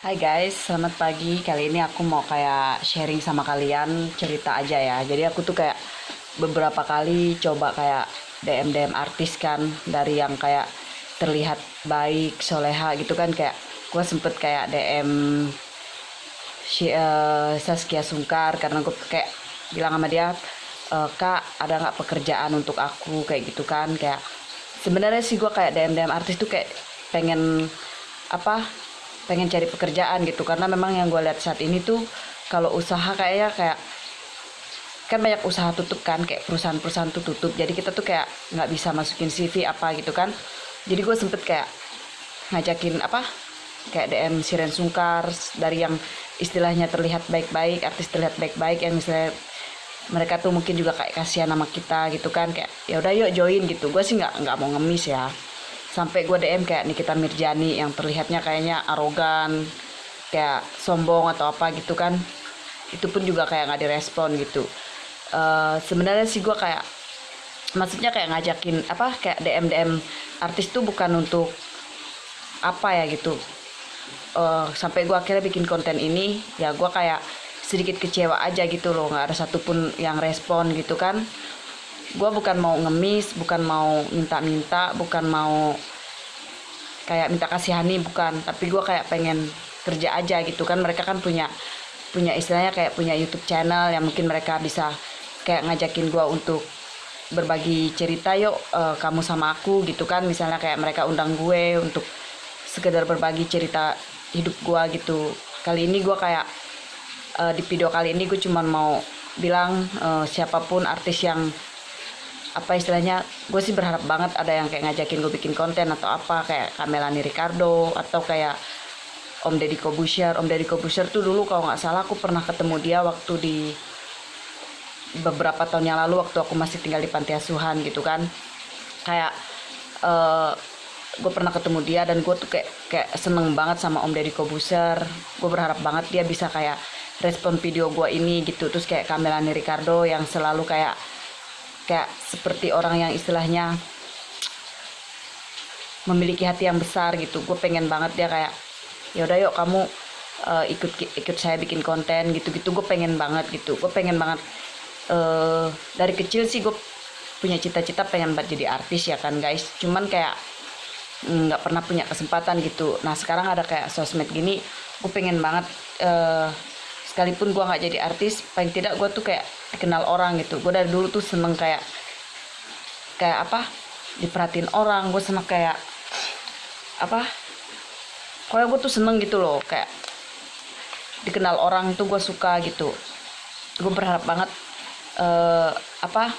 Hai guys, selamat pagi. Kali ini aku mau kayak sharing sama kalian cerita aja ya. Jadi aku tuh kayak beberapa kali coba kayak DM DM artis kan dari yang kayak terlihat baik, soleha gitu kan kayak gue sempet kayak DM si eh, Saskia Sungkar karena gue kayak bilang sama dia "E, kak ada nggak pekerjaan untuk aku kayak gitu kan kayak sebenarnya sih gue kayak DM DM artis tuh kayak pengen apa pengen cari pekerjaan gitu. Karena memang yang gue lihat saat ini tuh kalau usaha kayaknya kayak kan banyak usaha tutup kan kayak perusahaan-perusahaan tuh tutup. Jadi kita tuh kayak nggak bisa masukin CV apa gitu kan. Jadi gue sempet kayak ngajakin apa kayak DM Siren Sungkar dari yang istilahnya terlihat baik-baik artis terlihat baik-baik yang misalnya mereka tuh mungkin juga kayak kasihan sama kita gitu kan. Kayak ya udah yuk join gitu. Gue sih nggak nggak mau ngemis ya sampai gue DM kayak Nikita Mirjani yang terlihatnya kayaknya arogan kayak sombong atau apa gitu kan. Itu pun juga kayak nggak direspon gitu. Eh, sebenarnya sih gue kayak maksudnya kayak ngajakin apa kayak DM DM artis tuh bukan untuk apa ya gitu. Eh, sampai gue akhirnya bikin konten ini ya gue kayak sedikit kecewa aja gitu loh. Nggak ada satupun yang respon gitu kan gue bukan mau ngemis bukan mau minta-minta bukan mau kayak minta kasihani bukan. Tapi gue kayak pengen kerja aja gitu kan. Mereka kan punya punya istilahnya kayak punya YouTube channel yang mungkin mereka bisa kayak ngajakin gue untuk berbagi cerita yuk eh, kamu sama aku gitu kan. Misalnya kayak mereka undang gue untuk sekedar berbagi cerita hidup gue gitu. Kali ini gue kayak eh, di video kali ini gue cuman mau bilang eh, siapa pun artis yang apa istilahnya gue sih berharap banget ada yang kayak ngajakin gue bikin konten atau apa kayak Kamelani Ricardo atau kayak Om Deddy Kobusher Om Deddy Kobusher tuh dulu kalau nggak salah aku pernah ketemu dia waktu di beberapa tahun yang lalu waktu aku masih tinggal di panti asuhan gitu kan. Kayak eh gue pernah ketemu dia dan gue tuh kayak kayak seneng banget sama Om Deddy Kobuser gue berharap banget dia bisa kayak respon video gue ini gitu. Terus kayak Kamelani Ricardo yang selalu kayak kayak seperti orang yang istilahnya memiliki hati yang besar gitu. Gue pengen banget dia kayak ya udah yuk kamu eh, ikut ikut saya bikin konten gitu gitu gue pengen banget gitu. Gue pengen banget eh dari kecil sih gue punya cita-cita pengen buat jadi artis ya kan guys. Cuman kayak mm, nggak pernah punya kesempatan gitu. Nah sekarang ada kayak sosmed gini gue pengen banget eh sekalipun gue nggak jadi artis paling tidak gue tuh kayak dikenal orang gitu. Gue dari dulu tuh seneng kayak kayak apa diperhatiin orang. Gue seneng kayak apa pokoknya gue tuh seneng gitu loh. Kayak dikenal orang tuh gue suka gitu. Gue berharap banget eh apa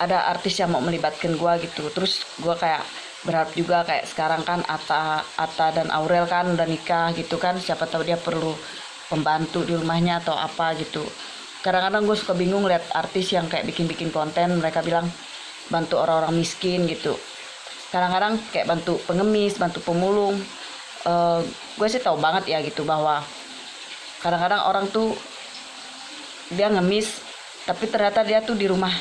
ada artis yang mau melibatkan gue gitu. Terus gue kayak berharap juga kayak sekarang kan Ata Ata dan Aurel kan udah nikah gitu kan siapa tahu dia perlu pembantu di rumahnya atau apa gitu. Kadang-kadang gue suka bingung lihat artis yang kayak bikin-bikin konten mereka bilang bantu orang-orang miskin gitu. Kadang-kadang kayak bantu pengemis bantu pemulung Eh gue sih tahu banget ya gitu bahwa kadang-kadang orang tuh dia ngemis tapi ternyata dia tuh di rumah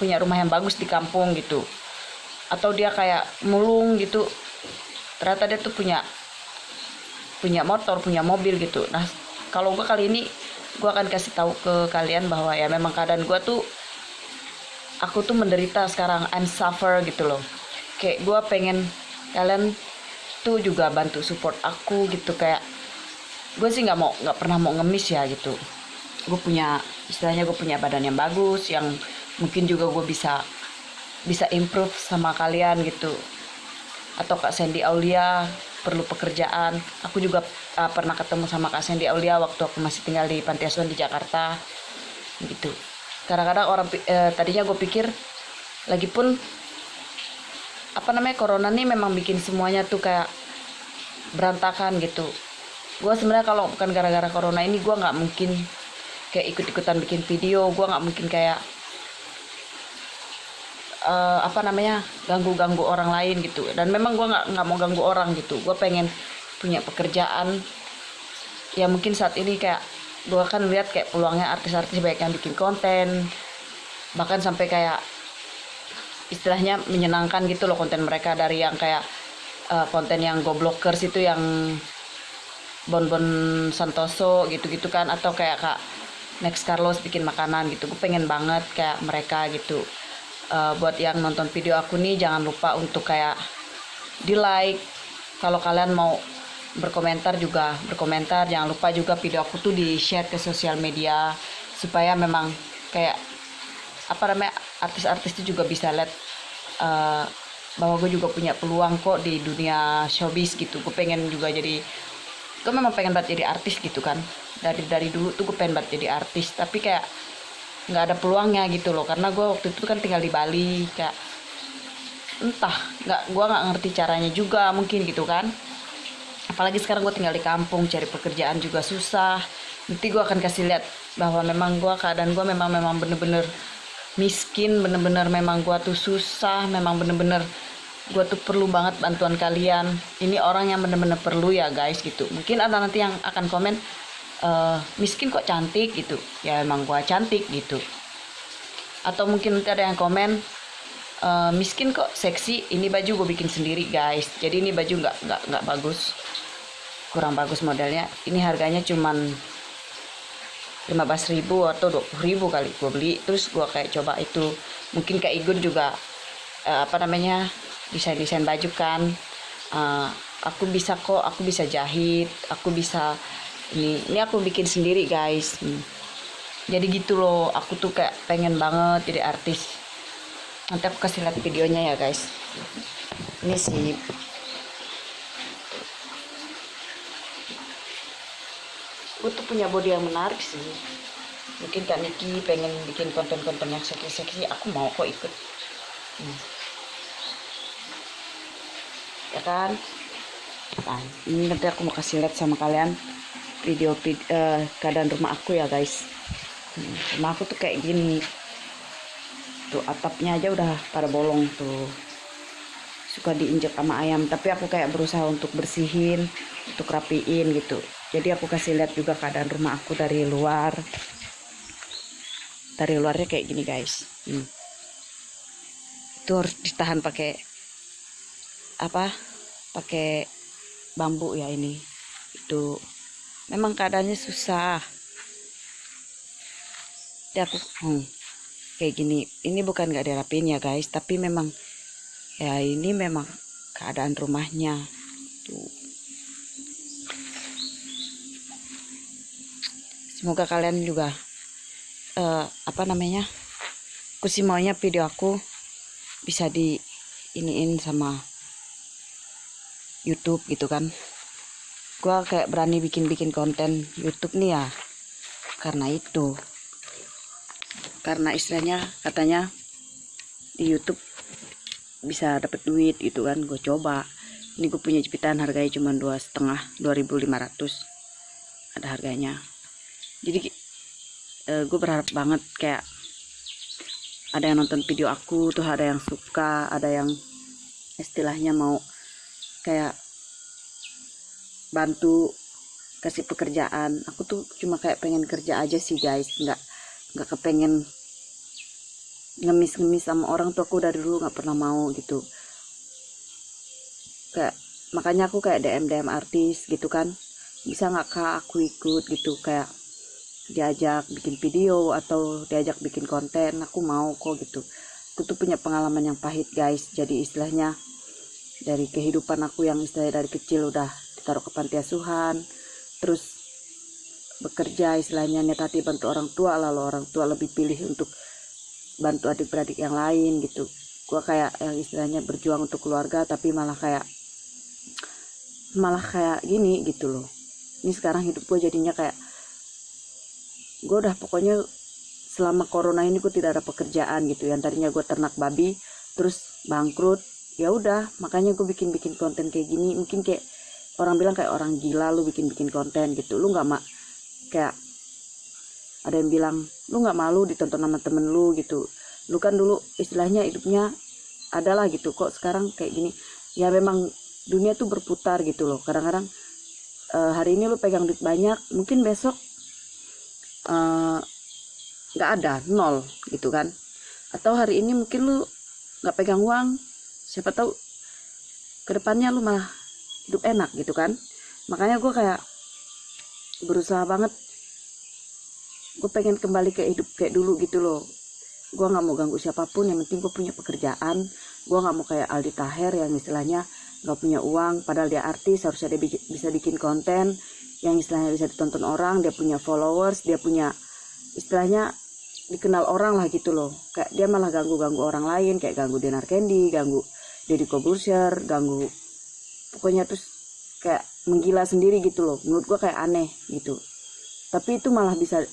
punya rumah yang bagus di kampung gitu atau dia kayak mulung gitu. Ternyata dia tuh punya punya motor punya mobil gitu. Nah kalau gue kali ini gue akan kasih tahu ke kalian bahwa ya memang keadaan gue tuh aku tuh menderita sekarang. I'm suffer gitu loh. Kayak gue pengen kalian tuh juga bantu support aku gitu. Kayak gue sih nggak mau nggak pernah mau ngemis ya gitu. Gue punya istilahnya gue punya badan yang bagus yang mungkin juga gue bisa bisa improve sama kalian gitu. Atau Kak Sandy Aulia perlu pekerjaan. Aku juga uh, pernah ketemu sama Kak Sandy Aulia waktu aku masih tinggal di panti asuhan di Jakarta gitu. Kadang-kadang orang eh, tadinya gue pikir lagi pun apa namanya corona nih memang bikin semuanya tuh kayak berantakan gitu. Gue sebenarnya kalau bukan gara-gara corona ini gue nggak mungkin kayak ikut-ikutan bikin video gue nggak mungkin kayak eh, apa namanya ganggu-ganggu orang lain gitu. Dan memang gue nggak nggak mau ganggu orang gitu. Gue pengen punya pekerjaan. Ya mungkin saat ini kayak gue kan lihat kayak peluangnya artis-artis banyak yang bikin konten. Bahkan sampai kayak istilahnya menyenangkan gitu loh konten mereka. Dari yang kayak eh, konten yang goblokers itu yang Bonbon Santoso gitu-gitu kan. Atau kayak kak Next Carlos bikin makanan gitu. Gue pengen banget kayak mereka gitu Eh, buat yang nonton video aku nih jangan lupa untuk kayak di like kalau kalian mau berkomentar juga berkomentar. Jangan lupa juga video aku tuh di share ke sosial media supaya memang kayak apa namanya artis-artis itu juga bisa lihat eh, bahwa gue juga punya peluang kok di dunia showbiz gitu. Gue pengen juga jadi gue memang pengen banget jadi artis gitu kan. Dari dari dulu tuh gue pengen banget jadi artis. Tapi kayak nggak ada peluangnya gitu loh. Karena gue waktu itu kan tinggal di Bali kayak entah nggak gue nggak ngerti caranya juga mungkin gitu kan. Apalagi sekarang gue tinggal di kampung cari pekerjaan juga susah. Nanti gue akan kasih lihat bahwa memang gue keadaan gue memang memang bener-bener miskin bener-bener memang gue tuh susah memang bener-bener gue tuh perlu banget bantuan kalian. Ini orang yang bener-bener perlu ya guys gitu. Mungkin ada nanti yang akan komen "Eh, miskin kok cantik gitu. Ya emang gue cantik gitu. Atau mungkin nanti ada yang komen "Eh, miskin kok seksi ini baju gue bikin sendiri guys. Jadi ini baju nggak nggak nggak bagus. Kurang bagus modelnya ini harganya cuman 15.000 atau 20.000 kali gue beli. Terus gue kayak coba itu. Mungkin kayak Igun juga eh, apa namanya desain desain baju kan. Eh, aku bisa kok aku bisa jahit aku bisa ini ini aku bikin sendiri guys. Hmm. jadi gitu loh aku tuh kayak pengen banget jadi artis. Nanti aku kasih lihat videonya ya guys. Ini sih. Gue tuh punya body yang menarik sih. Mungkin kak Niki pengen bikin konten-konten yang seksi-seksi. Aku mau kok ikut. Hmm. ya kan? Nah, ini nanti aku mau kasih lihat sama kalian video, vid- eh, keadaan rumah aku ya guys. Hmm, rumah aku tuh kayak gini. Tuh atapnya aja udah pada bolong tuh. Suka diinjek sama ayam tapi aku kayak berusaha untuk bersihin untuk rapiin gitu. Jadi aku kasih lihat juga keadaan rumah aku dari luar. Dari luarnya kayak gini guys. Hmm. itu harus ditahan pakai apa pakai bambu ya ini. Itu memang keadaannya susah. Jadi aku hmm, kayak gini. Ini bukan nggak dirapiin ya guys. Tapi memang ya ini memang keadaan rumahnya. Tuh. Semoga kalian juga eh, apa namanya aku sih maunya video aku bisa di iniin sama YouTube gitu kan gua kayak berani bikin-bikin konten YouTube nih ya. Karena itu. Karena istilahnya katanya di YouTube bisa dapat duit gitu kan gue coba. Ini gue punya jepitan harganya cuma dua setengah 2500 ada harganya. Jadi gue berharap banget kayak ada yang nonton video aku tuh ada yang suka ada yang istilahnya mau kayak bantu kasih pekerjaan. Aku tuh cuma kayak pengen kerja aja sih guys. Nggak nggak kepengen ngemis-ngemis sama orang tuh. Aku dari dulu nggak pernah mau gitu. Kayak makanya aku kayak DM DM artis gitu kan. Bisa nggak kak aku ikut gitu. Kayak diajak bikin video atau diajak bikin konten. Aku mau kok gitu. Aku tuh punya pengalaman yang pahit guys. Jadi istilahnya dari kehidupan aku yang istilahnya dari kecil udah ditaruh ke panti asuhan terus bekerja istilahnya hati bantu orang tua lalu orang tua lebih pilih untuk bantu adik-beradik yang lain gitu. Gua kayak yang istilahnya berjuang untuk keluarga tapi malah kayak malah kayak gini gitu loh. Ini sekarang hidup gue jadinya kayak gue udah pokoknya selama corona ini gue tidak ada pekerjaan gitu. Yang tadinya gue ternak babi terus bangkrut ya udah makanya gue bikin bikin konten kayak gini. Mungkin kayak orang bilang kayak orang gila lu bikin bikin konten gitu. Lu nggak mak kayak ada yang bilang lu nggak malu ditonton sama temen lu gitu. Lu kan dulu istilahnya hidupnya adalah gitu. Kok sekarang kayak gini? Ya memang dunia tuh berputar gitu loh. Kadang-kadang eh, hari ini lu pegang duit banyak mungkin besok eh, nggak ada nol gitu kan. Atau hari ini mungkin lu nggak pegang uang siapa tahu ke depannya lu malah hidup enak gitu kan. Makanya gue kayak berusaha banget. Gue pengen kembali ke hidup kayak dulu gitu loh. Gue nggak mau ganggu siapa pun yang penting gue punya pekerjaan. Gue nggak mau kayak Aldi Taher yang istilahnya nggak punya uang padahal dia artis harusnya dia bisa bikin konten. Yang istilahnya bisa ditonton orang dia punya followers dia punya istilahnya dikenal orang lah gitu loh. Kayak dia malah ganggu ganggu orang lain kayak ganggu Denar Candy ganggu Deddy Kobusier ganggu pokoknya terus kayak menggila sendiri gitu loh. Menurut gue kayak aneh gitu. Tapi itu malah bisa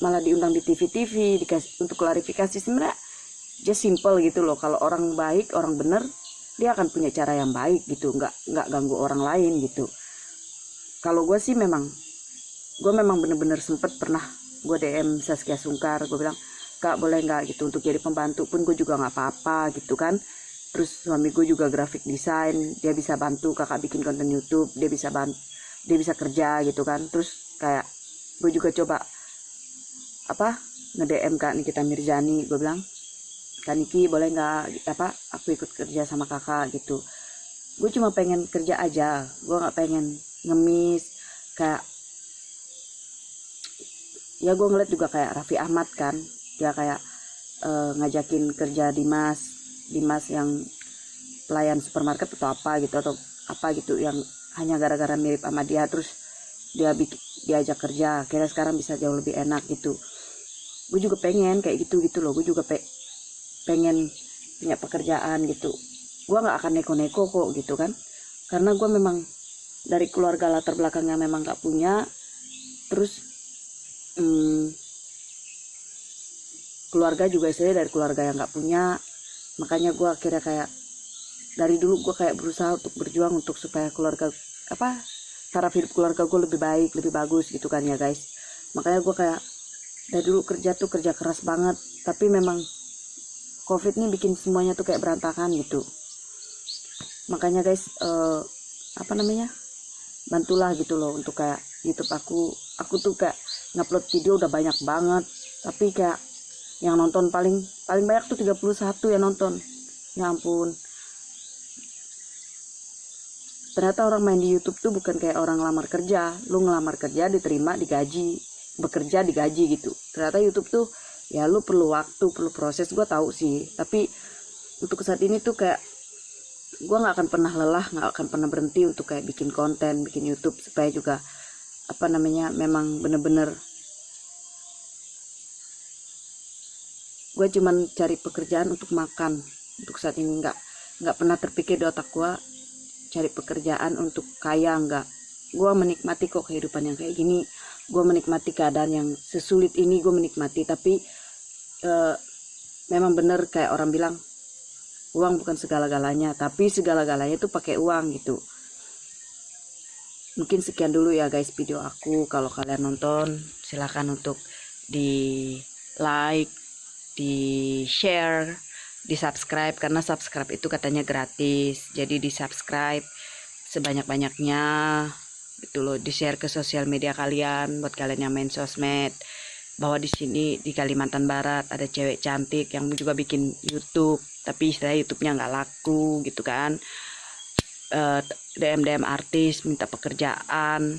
malah diundang di TV-TV dikasih untuk klarifikasi. Sebenarnya just simple gitu loh. Kalau orang baik orang bener dia akan punya cara yang baik gitu. Nggak nggak ganggu orang lain gitu. Kalau gue sih memang gue memang bener-bener sempet pernah gue DM Saskia Sungkar. Gue bilang kak boleh nggak gitu untuk jadi pembantu? Pun gue juga nggak apa-apa gitu kan terus suami gue juga grafik desain dia bisa bantu kakak bikin konten YouTube dia bisa bantu dia bisa kerja gitu kan. Terus kayak gue juga coba apa nge-DM kak Nikita Mirzani gue bilang kak Niki boleh nggak apa aku ikut kerja sama kakak gitu. Gue cuma pengen kerja aja gue nggak pengen ngemis kayak ya gue ngeliat juga kayak Raffi Ahmad kan dia kayak uh, ngajakin kerja Dimas Dimas yang pelayan supermarket atau apa gitu atau apa gitu yang hanya gara-gara mirip sama dia terus dia diajak kerja kira sekarang bisa jauh lebih enak gitu. Gue juga pengen kayak gitu gitu loh. Gue juga pe pengen punya pekerjaan gitu. Gue nggak akan neko-neko kok gitu kan. Karena gue memang dari keluarga latar belakangnya memang nggak punya. Terus hmm, keluarga juga saya dari keluarga yang nggak punya makanya gue akhirnya kayak dari dulu gue kayak berusaha untuk berjuang untuk supaya keluarga apa taraf hidup keluarga gue lebih baik lebih bagus gitu kan ya guys. Makanya gue kayak dari dulu kerja tuh kerja keras banget. Tapi memang covid ini bikin semuanya tuh kayak berantakan gitu. Makanya guys uh, apa namanya bantulah gitu loh untuk kayak YouTube aku. Aku tuh kayak ngupload video udah banyak banget. Tapi kayak yang nonton paling paling banyak tuh 31 yang nonton. Ya ampun. Ternyata orang main di YouTube tuh bukan kayak orang lamar kerja. Lu ngelamar kerja diterima digaji. Bekerja digaji gitu. Ternyata YouTube tuh ya lu perlu waktu perlu proses. Gue tahu sih. Tapi untuk saat ini tuh kayak gue nggak akan pernah lelah nggak akan pernah berhenti untuk kayak bikin konten bikin YouTube. Supaya juga apa namanya memang bener-bener gue cuman cari pekerjaan untuk makan. Untuk saat ini nggak nggak pernah terpikir di otak gue cari pekerjaan untuk kaya enggak gue menikmati kok kehidupan yang kayak gini. Gue menikmati keadaan yang sesulit ini gue menikmati. Tapi uh, memang bener kayak orang bilang uang bukan segala-galanya tapi segala-galanya itu pakai uang gitu. Mungkin sekian dulu ya guys video aku. Kalau kalian nonton silahkan untuk di like di share di subscribe karena subscribe itu katanya gratis. Jadi di subscribe sebanyak-banyaknya gitu loh. Di share ke sosial media kalian buat kalian yang main sosmed. Bahwa di sini di Kalimantan Barat ada cewek cantik yang juga bikin YouTube. Tapi istilah YouTube-nya nggak laku gitu kan. Eh, DM DM artis minta pekerjaan.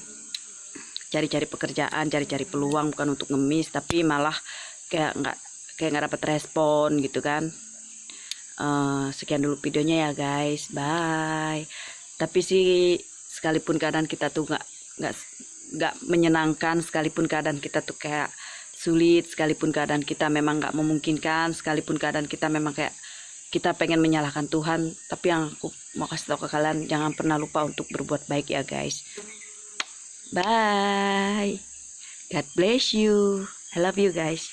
Cari-cari pekerjaan cari-cari peluang bukan untuk ngemis. Tapi malah kayak nggak kayak nggak dapat respon gitu kan. Uh, sekian dulu videonya ya guys. Bye. Tapi sih sekalipun keadaan kita tuh nggak nggak nggak menyenangkan sekalipun keadaan kita tuh kayak sulit sekalipun keadaan kita memang nggak memungkinkan sekalipun keadaan kita memang kayak kita pengen menyalahkan Tuhan tapi yang aku mau kasih tahu ke kalian jangan pernah lupa untuk berbuat baik ya guys. Bye. God bless you. I love you guys